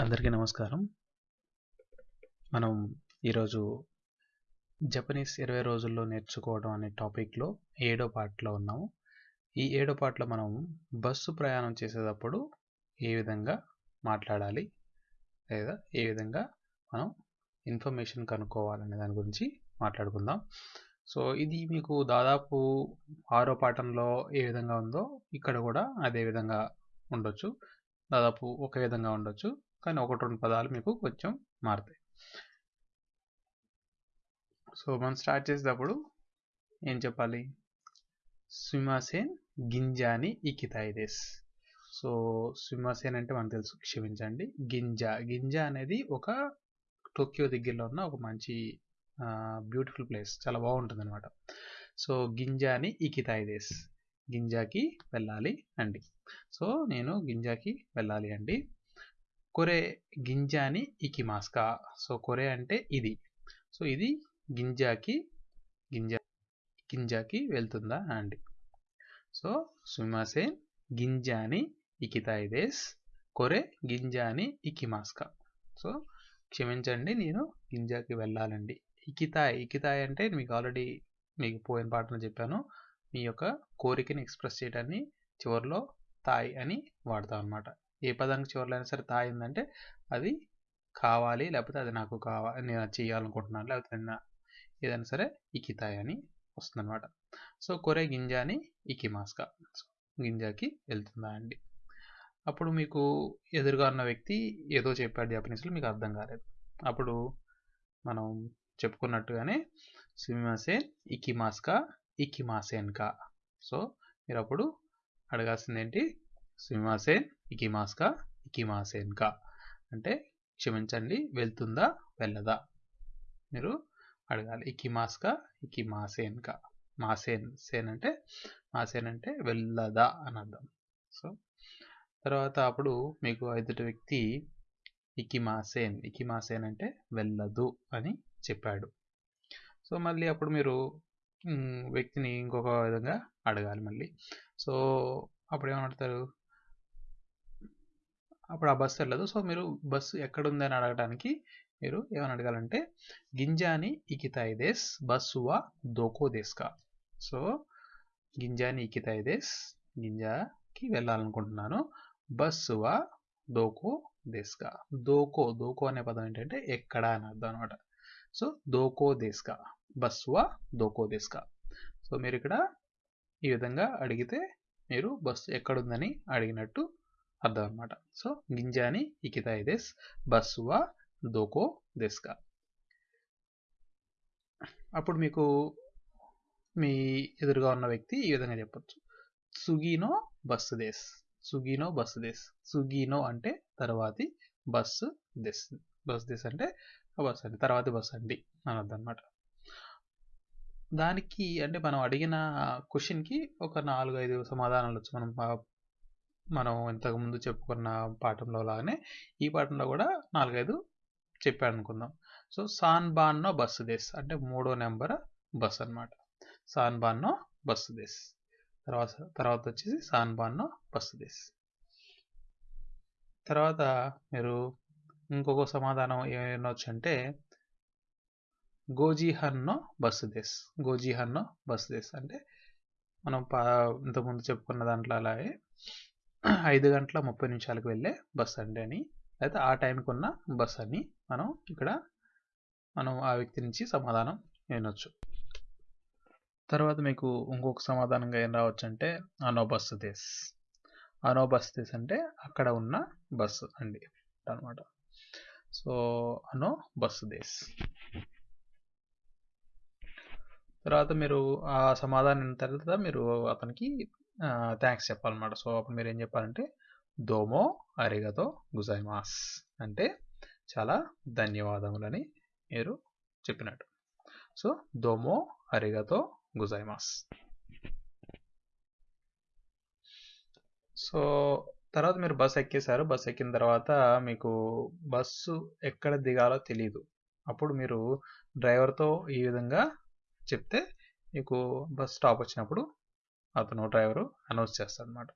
అందరికీ నమస్కారం. మనం ఈరోజు జపనీస్ ఇరవై రోజుల్లో నేర్చుకోవడం అనే టాపిక్లో ఏడో పార్ట్లో ఉన్నాము. ఈ ఏడో పార్ట్లో మనం బస్సు ప్రయాణం చేసేటప్పుడు ఏ విధంగా మాట్లాడాలి లేదా ఏ విధంగా మనం ఇన్ఫర్మేషన్ కనుక్కోవాలనే దాని గురించి మాట్లాడుకుందాం. సో ఇది మీకు దాదాపు ఆరో పాఠంలో ఏ విధంగా ఉందో ఇక్కడ కూడా అదే విధంగా ఉండొచ్చు. దాదాపు ఒక విధంగా ఉండొచ్చు. కానీ ఒకటి రెండు పదాలు మీకు కొంచెం మారుతాయి. సో మనం స్టార్ట్ చేసేటప్పుడు ఏం చెప్పాలి? స్విమాసేన్ గింజాని ఇకితాయిదేస్ సో స్విమాసేన్ అంటే మనకు తెలుసు క్షమించండి. గింజ గింజ అనేది ఒక టోక్యో దగ్గరలో ఉన్న ఒక మంచి బ్యూటిఫుల్ ప్లేస్ చాలా బాగుంటుంది అనమాట సో గింజాని ఇకితాయిదేస్ గింజాకి వెళ్ళాలి అండి. సో నేను గింజాకి వెళ్ళాలి అండి. కొరే గింజ అని ఇకి ఇకిమాస్కా. సో కొరే అంటే ఇది. సో ఇది గింజాకి గింజ గింజాకి వెళ్తుందా అండి. సో సుమాసేన్ గింజాని ఇకితాయిదేస్ కొరే గింజ గింజాని ఇకిమాస్కా. సో క్షమించండి నేను గింజాకి వెళ్ళాలండి. ఇకితాయ్ ఇకితాయ్ అంటే మీకు ఆల్రెడీ మీకు పోయిన పాటను చెప్పాను. మీ యొక్క కోరికని ఎక్స్ప్రెస్ చేయడాన్ని చివరిలో తాయ్ అని వాడతాం అనమాట ఏ పదానికి చివరిలో అయినా సరే తా ఏంటంటే అది కావాలి లేకపోతే అది నాకు కావాలి నేను అది చేయాలనుకుంటున్నాను లేకపోతే ఏదైనా సరే ఇకితాయ్ అని వస్తుంది అనమాట సో కొరే గింజాని ఇకిమాస్కా. గింజాకి వెళ్తుందా అండి. అప్పుడు మీకు ఎదురుగా ఉన్న వ్యక్తి ఏదో చెప్పాడు జపనీస్లో మీకు అర్థం కాలేదు. అప్పుడు మనం చెప్పుకున్నట్టుగానే సిమిమాసేన్ ఇకిమాస్కా ఇకిమాసేన్కా. సో మీరు అప్పుడు అడగాల్సింది ఏంటి సిమిమాసేన్ ఇకిమాస్కా? ఇకిమాసేన్కా? అంటే క్షమించండి వెళ్తుందా వెళ్ళదా? మీరు అడగాలి. ఇకిమాస్కా? ఇకిమాసేన్కా? మాసేన్ సేన్ అంటే మాసేన్ అంటే వెళ్ళదా అని అర్థం. సో తర్వాత అప్పుడు మీకు ఎదుటి వ్యక్తి ఇకిమాసేన్ ఇకిమాసేన్ అంటే వెళ్ళదు అని చెప్పాడు. సో మళ్ళీ అప్పుడు మీరు వ్యక్తిని ఇంకొక విధంగా అడగాలి మళ్ళీ. సో అప్పుడు ఏమంటారు అప్పుడు ఆ బస్సు వెళ్ళదు. సో మీరు బస్సు ఎక్కడుంది అని అడగడానికి మీరు ఏమని అడగాలంటే గింజాని ఇకితాయిదేస్ బస్సువా దోకో దేస్కా సో గింజాని ఇకితాయిదేస్ గింజాకి వెళ్ళాలనుకుంటున్నాను. బస్సువా దోకో దేస్కా దోకో దోకో అనే పదం ఏంటంటే ఎక్కడ అని అర్థం అనమాట సో దోకో దేస్కా బస్సువా దోకో దేస్కా సో మీరు ఇక్కడ ఈ విధంగా అడిగితే మీరు బస్సు ఎక్కడుందని అడిగినట్టు అర్థం అనమాట సో గింజాని ఇకితాయిదేస్ బస్సువా దోకో దెస్కా. అప్పుడు మీకు మీ ఎదురుగా ఉన్న వ్యక్తి ఈ విధంగా చెప్పొచ్చు. సుగీనో బస్సు దేస్. సుగీనో బస్సు దేస్. సుగీనో అంటే తర్వాతి బస్సు దెస్. బస్ దేస్ అంటే బస్ అండి. తర్వాతి బస్ అండి అని అర్థం అనమాట దానికి అంటే మనం అడిగిన క్వశ్చన్కి ఒక నాలుగు ఐదు సమాధానాలు వచ్చు. మనం మనం ఇంతకుముందు చెప్పుకున్న పాఠంలో లాగానే ఈ పాఠంలో కూడా నాలుగైదు చెప్పాడు అనుకుందాం సో సాన్బాన్నో బస్సు దేశ్ అంటే మూడో నెంబర్ బస్ అనమాట సాన్బాన్నో బస్సు దేశ్ తర్వాత తర్వాత వచ్చేసి సాన్బాన్నో బస్సు దేశ్ తర్వాత మీరు ఇంకొక సమాధానం ఏమనొచ్చు అంటే గోజీహన్నో బస్సు దేశ్ గోజీహన్నో బస్సు దేశ్ అంటే మనం పా ఇంతకుముందు చెప్పుకున్న దాంట్లో అలాగే ఐదు గంటల ముప్పై నిమిషాలకు వెళ్ళే బస్ అండి అని అయితే ఆ టైంకి ఉన్న బస్ అని మనం ఇక్కడ మనం ఆ వ్యక్తి నుంచి సమాధానం వినొచ్చు. తర్వాత మీకు ఇంకొక సమాధానంగా ఏం రావచ్చు అంటే అనో బస్సు దేశ్ అనో బస్ దేశ్ అంటే అక్కడ ఉన్న బస్సు అండి అనమాట సో అనో బస్సు దేశ్ తర్వాత మీరు ఆ సమాధానం తర్వాత మీరు అతనికి థ్యాంక్స్ చెప్పాలన్నమాట. సో అప్పుడు మీరు ఏం చెప్పాలంటే దోమో అరిగతో గుజైమాస్ అంటే చాలా ధన్యవాదములని మీరు చెప్పినట్టు. సో దోమో అరిగతో గుజైమాస్ సో తర్వాత మీరు బస్ ఎక్కేశారు. బస్ ఎక్కిన తర్వాత మీకు బస్సు ఎక్కడ దిగాలో తెలియదు అప్పుడు మీరు డ్రైవర్తో ఈ విధంగా చెప్తే మీకు బస్ స్టాప్ వచ్చినప్పుడు అతను డ్రైవరు అనౌన్స్ చేస్తాడు అనమాట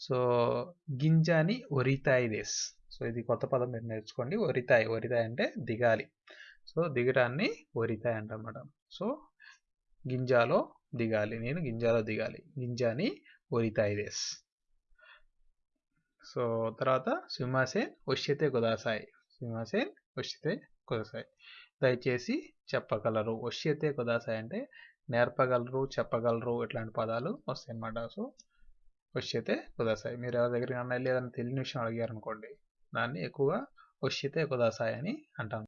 సో గింజాని ఒరితాయి దేస్ సో ఇది కొత్త పదం మీరు నేర్చుకోండి. ఒరితాయి ఒరితాయి అంటే దిగాలి. సో దిగడాన్ని ఒరితాయి అంటమాట సో గింజాలో దిగాలి. నేను గింజాలో దిగాలి. గింజాని ఒరితాయి దేస్ సో తర్వాత సింహాసేన్ వశ్యతే కుదాసాయి. సింహాసేన్ వశ్యతే కుదాసాయి. దయచేసి చెప్పగలరు. వశ్యతే కుదాసాయి అంటే నేర్పగలరు చెప్పగలరు ఇట్లాంటి పదాలు వస్తాయి అన్నమాట. సో వశ్యతే కుదాసాయి. మీరు ఎవరి దగ్గర అన్న లేదని తెలియని విషయం అడిగారు అనుకోండి దాన్ని ఎక్కువగా వశ్యతే కుదాసాయి అని అంటాం.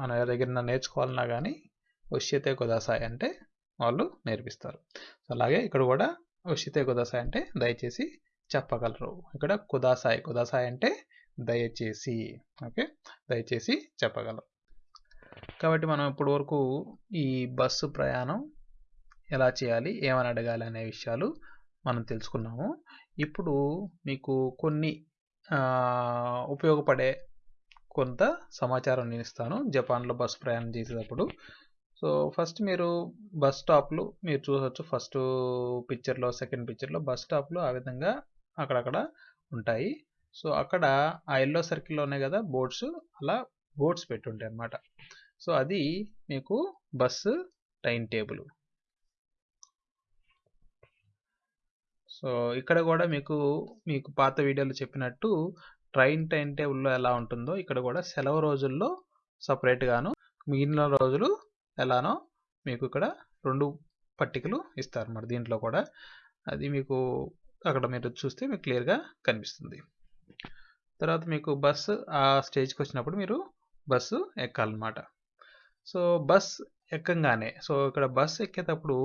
మనం ఎవరి దగ్గర నేర్చుకోవాలన్నా కానీ వశ్యతే కుదాసాయి అంటే వాళ్ళు నేర్పిస్తారు. సో అలాగే ఇక్కడ కూడా వశ్యతే కుదాసాయి అంటే దయచేసి చెప్పగలరు. ఇక్కడ కుదాసాయి కుదాసాయి అంటే దయచేసి ఓకే? దయచేసి చెప్పగలరు. కాబట్టి మనం ఇప్పటి వరకు ఈ బస్సు ప్రయాణం ఎలా చేయాలి? ఏమని అడగాలి అనే విషయాలు మనం తెలుసుకున్నాము. ఇప్పుడు మీకు కొన్ని ఉపయోగపడే కొంత సమాచారం నేను ఇస్తాను. జపాన్లో బస్సు ప్రయాణం చేసేటప్పుడు. సో ఫస్ట్ మీరు బస్ స్టాప్లు మీరు చూసొచ్చు ఫస్ట్ పిక్చర్లో సెకండ్ పిక్చర్లో బస్ స్టాప్లు ఆ విధంగా అక్కడక్కడ ఉంటాయి. సో అక్కడ ఆ ఎల్లో సర్కిల్లో ఉన్నాయి కదా బోర్డ్స్ అలా బోర్డ్స్ పెట్టుంటాయి అన్నమాట సో అది మీకు బస్సు టైం టేబుల్. సో ఇక్కడ కూడా మీకు మీకు పాత వీడియోలో చెప్పినట్టు ట్రైన్ టైం టేబుల్లో ఎలా ఉంటుందో ఇక్కడ కూడా సెలవు రోజుల్లో సపరేట్గాను మిగిలిన రోజులు ఎలానో మీకు ఇక్కడ రెండు పట్టికలు ఇస్తారు మరి దీంట్లో కూడా. అది మీకు అక్కడ మీరు చూస్తే మీకు క్లియర్గా కనిపిస్తుంది. తర్వాత మీకు బస్సు ఆ స్టేజ్కి వచ్చినప్పుడు మీరు బస్సు ఎక్కాలన్నమాట. సో బస్ ఎక్కంగానే సో ఇక్కడ బస్ ఎక్కేటప్పుడు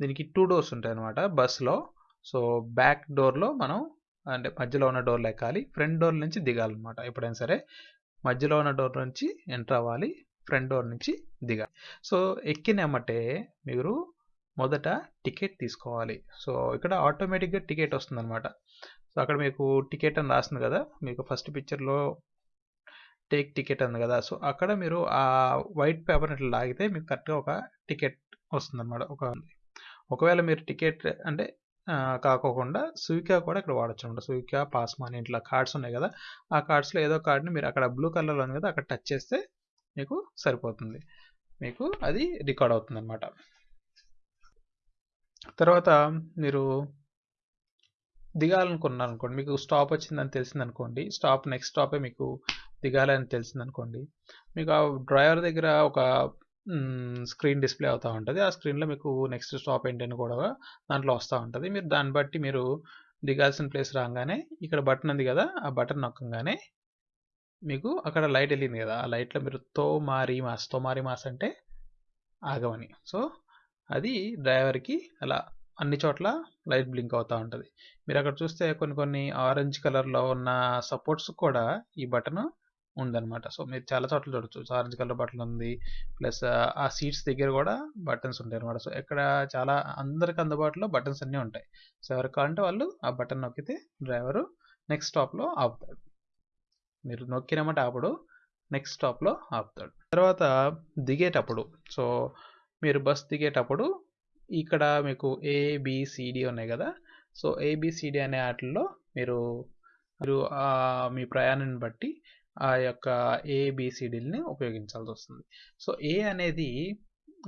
దీనికి టూ డోర్స్ ఉంటాయి అన్నమాట బస్సులో సో బ్యాక్ డోర్లో మనం అంటే మధ్యలో ఉన్న డోర్లో ఎక్కాలి ఫ్రంట్ డోర్ నుంచి దిగాలన్నమాట. ఎప్పుడైనా సరే మధ్యలో ఉన్న డోర్ నుంచి ఎంటర్ అవ్వాలి. ఫ్రంట్ డోర్ నుంచి దిగాలి. సో ఎక్కినమ్మటే మీరు మొదట టికెట్ తీసుకోవాలి. సో ఇక్కడ ఆటోమేటిక్గా టికెట్ వస్తుందన్నమాట. సో అక్కడ మీకు టికెట్ అని రాస్తుంది కదా. మీకు ఫస్ట్ పిక్చర్లో టేక్ టికెట్ అంది కదా. సో అక్కడ మీరు ఆ వైట్ పేపర్ ఇట్లా లాగితే మీకు కరెక్ట్గా ఒక టికెట్ వస్తుందన్నమాట. ఒక ఒకవేళ మీరు టికెట్ అంటే కాకోకుండా సువికా కూడా ఇక్కడ వాడచ్చు అనమాట సువికా పాస్మాన్ మనీ ఇట్లా కార్డ్స్ ఉన్నాయి కదా ఆ కార్డ్స్లో ఏదో కార్డ్ని మీరు అక్కడ బ్లూ కలర్లో ఉంది కదా అక్కడ టచ్ చేస్తే మీకు సరిపోతుంది. మీకు అది రికార్డ్ అవుతుంది అనమాట తర్వాత మీరు దిగాలనుకున్నారు అనుకోండి మీకు స్టాప్ వచ్చిందని తెలిసింది అనుకోండి స్టాప్ నెక్స్ట్ స్టాపే మీకు దిగాలని తెలిసింది అనుకోండి మీకు ఆ డ్రైవర్ దగ్గర ఒక స్క్రీన్ డిస్ప్లే అవుతూ ఉంటుంది. ఆ స్క్రీన్లో మీకు నెక్స్ట్ స్టాప్ ఏంటని కూడా దాంట్లో వస్తూ ఉంటుంది. మీరు దాన్ని బట్టి మీరు దిగాల్సిన ప్లేస్ రాగానే ఇక్కడ బటన్ ఉంది కదా ఆ బటన్ నొక్కగానే మీకు అక్కడ లైట్ వెళ్ళింది కదా ఆ లైట్లో మీరు తో మారి మాస్తో మారి మాస్ అంటే ఆగమని. సో అది డ్రైవర్కి అలా అన్ని చోట్ల లైట్ బ్లింక్ అవుతూ ఉంటుంది. మీరు అక్కడ చూస్తే కొన్ని కొన్ని ఆరెంజ్ కలర్లో ఉన్న సపోర్ట్స్ కూడా ఈ బటన్ ఉందన్నమాట. సో మీరు చాలా చోట్ల చూడొచ్చు. ఆరెంజ్ కలర్ బటన్ ఉంది. ప్లస్ ఆ సీట్స్ దగ్గర కూడా బటన్స్ ఉంటాయి అనమాట సో ఇక్కడ చాలా అందరికి అందుబాటులో బటన్స్ అన్నీ ఉంటాయి. సో ఎవరికి కావాలంటే వాళ్ళు ఆ బటన్ నొక్కితే డ్రైవరు నెక్స్ట్ స్టాప్లో ఆపుతాడు. మీరు నొక్కినమాట ఆపడు నెక్స్ట్ స్టాప్లో ఆపుతాడు. తర్వాత దిగేటప్పుడు సో మీరు బస్ దిగేటప్పుడు ఇక్కడ మీకు ఏబిసిడి ఉన్నాయి కదా? సో ఏబిసిడి అనే వాటిల్లో మీరు మీరు మీ ప్రయాణాన్ని బట్టి ఆ యొక్క ఏబిసిడిని ఉపయోగించాల్సి వస్తుంది సో ఏ అనేది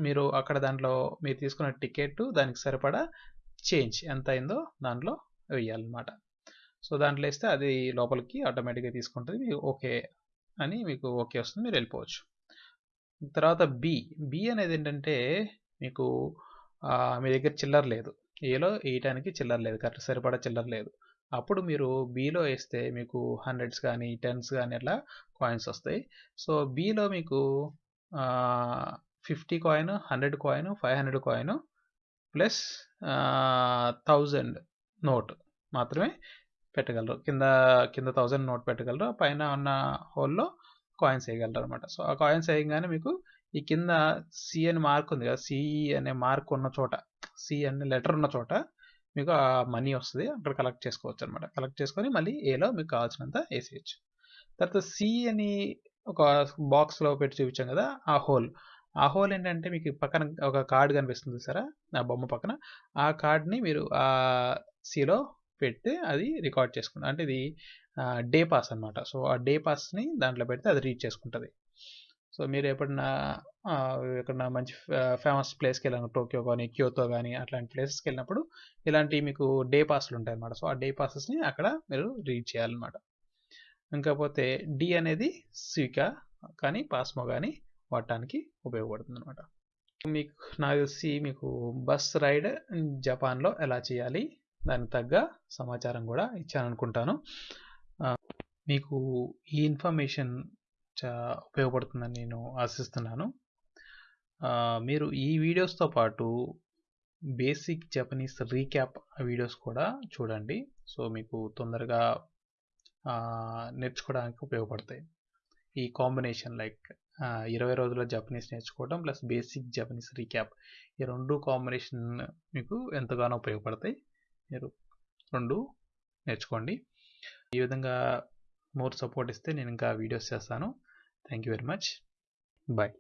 మీరు అక్కడ దాంట్లో మీరు తీసుకున్న టికెట్ దానికి సరిపడా చేంజ్ ఎంత అయిందో దాంట్లో వేయాలన్నమాట సో దాంట్లో వేస్తే అది లోపలికి ఆటోమేటిక్గా తీసుకుంటుంది మీకు ఓకే అని మీకు ఓకే వస్తుంది మీరు వెళ్ళిపోవచ్చు. తర్వాత బి బి అనేది ఏంటంటే మీకు మీ దగ్గర చిల్లర లేదు. ఏలో వేయటానికి చిల్లర లేదు కరెక్ట్ సరిపడా చిల్లర లేదు. అప్పుడు మీరు బీలో వేస్తే మీకు హండ్రెడ్స్ కానీ టెన్స్ కానీ అట్లా కాయిన్స్ వస్తాయి. సో బీలో మీకు fifty coin hundred coin five hundred coin plus thousand note మాత్రమే పెట్టగలరు. కింద కింద థౌజండ్ నోట్ పెట్టగలరు. పైన ఉన్న హోల్లో కాయిన్స్ వేయగలరు అనమాట సో ఆ కాయిన్స్ వేయగానే మీకు ఈ కింద సి అని మార్క్ ఉంది కదా సిఈ e అనే మార్క్ ఉన్న చోట సి అనే లెటర్ ఉన్న చోట మీకు ఆ మనీ వస్తుంది అక్కడ కలెక్ట్ చేసుకోవచ్చు అనమాట కలెక్ట్ చేసుకొని మళ్ళీ ఏలో మీకు కావాల్సినంత వేసేయచ్చు. తర్వాత సి అని ఒక బాక్స్లో పెట్టి చూపించాం కదా ఆ హోల్ ఆ హోల్ ఏంటంటే మీకు పక్కన ఒక కార్డ్ కనిపిస్తుంది సరే ఆ బొమ్మ పక్కన. ఆ కార్డ్ని మీరు ఆ సిలో పెడితే అది రికార్డ్ చేసుకుంటుంది అంటే ఇది డే పాస్ అనమాట సో ఆ డే పాస్ని దాంట్లో పెడితే అది రీడ్ చేసుకుంటుంది. సో మీరు ఎప్పుడన్నా ఎక్కడన్నా మంచి ఫేమస్ ప్లేస్కి వెళ్ళాను టోక్యో కానీ క్యోతో కానీ అట్లాంటి ప్లేసెస్కి వెళ్ళినప్పుడు ఇలాంటి మీకు డే పాస్లు ఉంటాయి అన్నమాట సో ఆ డే పాసెస్ని అక్కడ మీరు రీడ్ చేయాలన్నమాట. ఇంకపోతే డి అనేది స్వికా కానీ పాస్మో కానీ వాడటానికి ఉపయోగపడుతుంది అనమాట మీకు నాకు తెలిసి మీకు బస్ రైడ్ జపాన్లో ఎలా చేయాలి? దానికి తగ్గ సమాచారం కూడా ఇచ్చాను అనుకుంటాను మీకు ఈ ఇన్ఫర్మేషన్ చా ఉపయోగపడుతుందని నేను ఆశిస్తున్నాను. మీరు ఈ వీడియోస్తో పాటు బేసిక్ జపనీస్ రీక్యాప్ వీడియోస్ కూడా చూడండి. సో మీకు తొందరగా నేర్చుకోవడానికి ఉపయోగపడతాయి. ఈ కాంబినేషన్ లైక్ ఇరవై రోజుల జపనీస్ నేర్చుకోవడం ప్లస్ బేసిక్ జపనీస్ రీక్యాప్ ఈ రెండు కాంబినేషన్ మీకు ఎంతగానో ఉపయోగపడతాయి. మీరు రెండు నేర్చుకోండి. ఈ విధంగా మోర్ సపోర్ట్ ఇస్తే నేను ఇంకా వీడియోస్ చేస్తాను. Thank you very much. Bye.